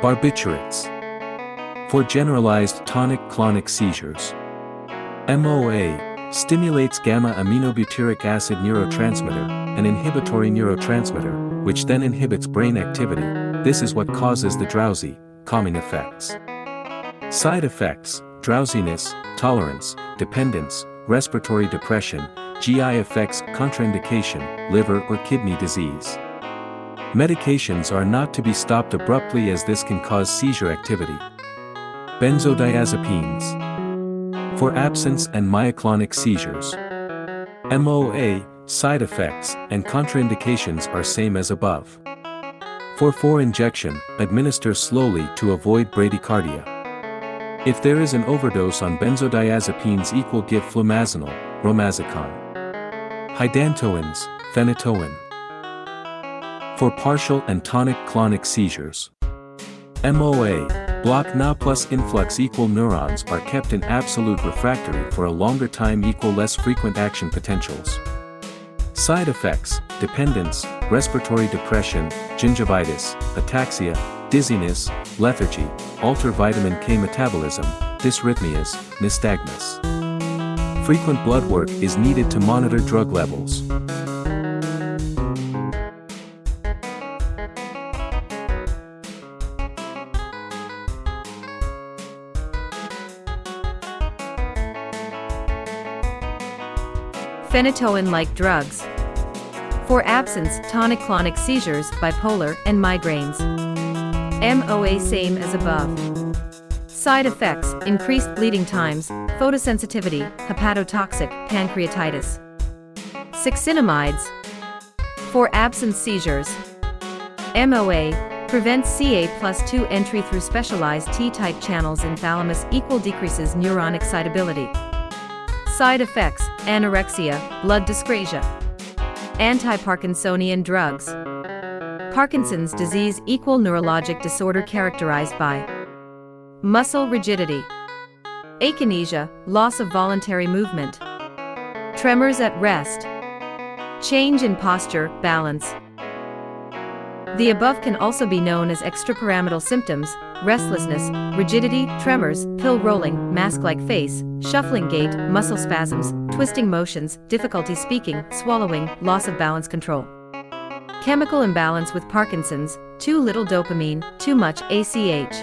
Barbiturates. For generalized tonic-clonic seizures. MOA stimulates gamma-aminobutyric acid neurotransmitter, an inhibitory neurotransmitter, which then inhibits brain activity. This is what causes the drowsy, calming effects. Side effects, drowsiness, tolerance, dependence, respiratory depression, GI effects, contraindication, liver or kidney disease. Medications are not to be stopped abruptly as this can cause seizure activity. Benzodiazepines. For absence and myoclonic seizures. MOA, side effects, and contraindications are same as above. For 4 injection, administer slowly to avoid bradycardia. If there is an overdose on benzodiazepines equal give flumazenil, romazicon. Hydantoins, phenytoin for partial and tonic-clonic seizures. MOA, block Na plus influx equal neurons are kept in absolute refractory for a longer time equal less frequent action potentials. Side effects, dependence, respiratory depression, gingivitis, ataxia, dizziness, lethargy, alter vitamin K metabolism, dysrhythmias, nystagmus. Frequent blood work is needed to monitor drug levels. phenytoin-like drugs. For absence, tonic-clonic seizures, bipolar, and migraines. MOA same as above. Side effects, increased bleeding times, photosensitivity, hepatotoxic, pancreatitis. Succinimides. For absence seizures. MOA, prevents CA plus 2 entry through specialized T-type channels in thalamus equal decreases neuron excitability. Side effects, anorexia, blood dyscrasia. Anti-Parkinsonian drugs. Parkinson's disease equal neurologic disorder characterized by muscle rigidity, akinesia, loss of voluntary movement, tremors at rest, change in posture, balance, the above can also be known as extrapyramidal symptoms, restlessness, rigidity, tremors, pill rolling, mask-like face, shuffling gait, muscle spasms, twisting motions, difficulty speaking, swallowing, loss of balance control. Chemical imbalance with Parkinson's, too little dopamine, too much ACH.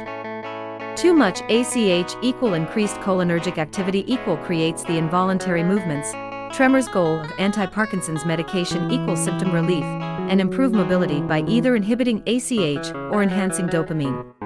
Too much ACH equal increased cholinergic activity equal creates the involuntary movements. Tremors goal of anti-Parkinson's medication equal symptom relief and improve mobility by either inhibiting ACH or enhancing dopamine.